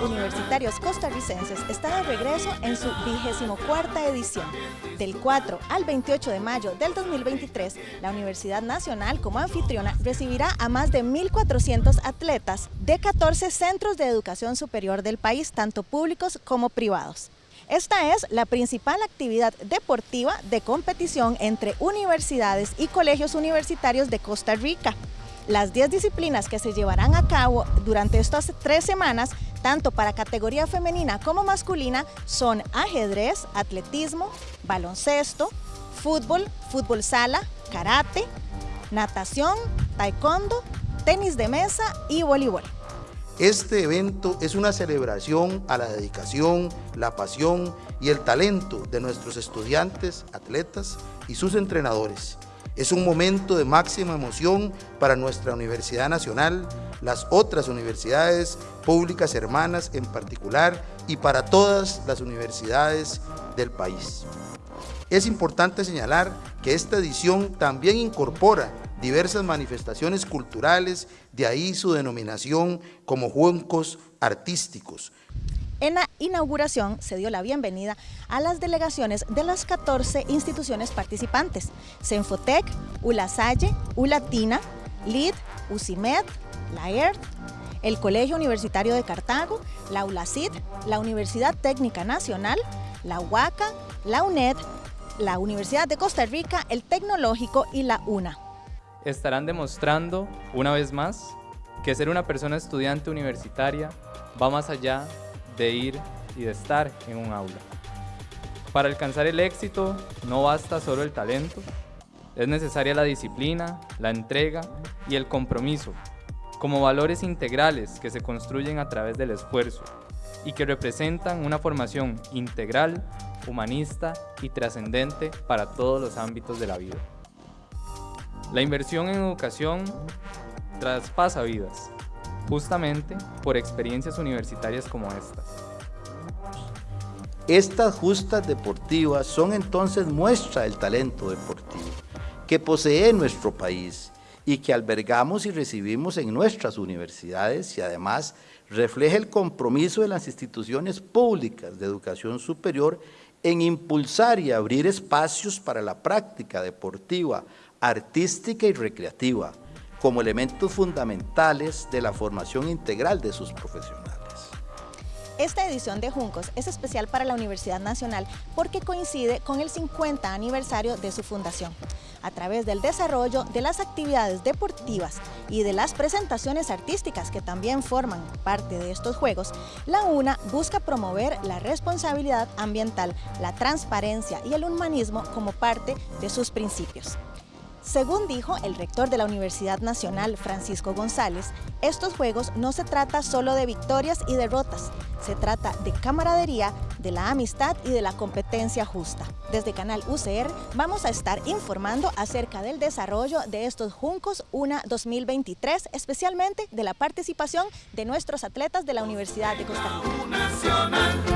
universitarios costarricenses están de regreso en su vigésimo cuarta edición. Del 4 al 28 de mayo del 2023, la Universidad Nacional como anfitriona recibirá a más de 1.400 atletas de 14 centros de educación superior del país, tanto públicos como privados. Esta es la principal actividad deportiva de competición entre universidades y colegios universitarios de Costa Rica. Las 10 disciplinas que se llevarán a cabo durante estas tres semanas, tanto para categoría femenina como masculina, son ajedrez, atletismo, baloncesto, fútbol, fútbol sala, karate, natación, taekwondo, tenis de mesa y voleibol. Este evento es una celebración a la dedicación, la pasión y el talento de nuestros estudiantes, atletas y sus entrenadores. Es un momento de máxima emoción para nuestra Universidad Nacional, las otras universidades públicas hermanas en particular y para todas las universidades del país. Es importante señalar que esta edición también incorpora diversas manifestaciones culturales, de ahí su denominación como juncos artísticos. En la inauguración se dio la bienvenida a las delegaciones de las 14 instituciones participantes, Senfotec, ULASALLE, ULATINA, LID, UCIMED, la ERT, el Colegio Universitario de Cartago, la ULACID, la Universidad Técnica Nacional, la UACA, la UNED, la Universidad de Costa Rica, el Tecnológico y la UNA. Estarán demostrando, una vez más, que ser una persona estudiante universitaria va más allá de ir y de estar en un aula. Para alcanzar el éxito no basta solo el talento, es necesaria la disciplina, la entrega y el compromiso, como valores integrales que se construyen a través del esfuerzo y que representan una formación integral, humanista y trascendente para todos los ámbitos de la vida. La inversión en educación traspasa vidas, justamente por experiencias universitarias como estas. Estas justas deportivas son entonces muestra del talento deportivo que posee nuestro país y que albergamos y recibimos en nuestras universidades y además refleja el compromiso de las instituciones públicas de educación superior en impulsar y abrir espacios para la práctica deportiva artística y recreativa, como elementos fundamentales de la formación integral de sus profesionales. Esta edición de Juncos es especial para la Universidad Nacional porque coincide con el 50 aniversario de su fundación. A través del desarrollo de las actividades deportivas y de las presentaciones artísticas que también forman parte de estos Juegos, la UNA busca promover la responsabilidad ambiental, la transparencia y el humanismo como parte de sus principios. Según dijo el rector de la Universidad Nacional, Francisco González, estos juegos no se trata solo de victorias y derrotas, se trata de camaradería, de la amistad y de la competencia justa. Desde Canal UCR vamos a estar informando acerca del desarrollo de estos Juncos UNA 2023, especialmente de la participación de nuestros atletas de la Universidad de Costa Rica.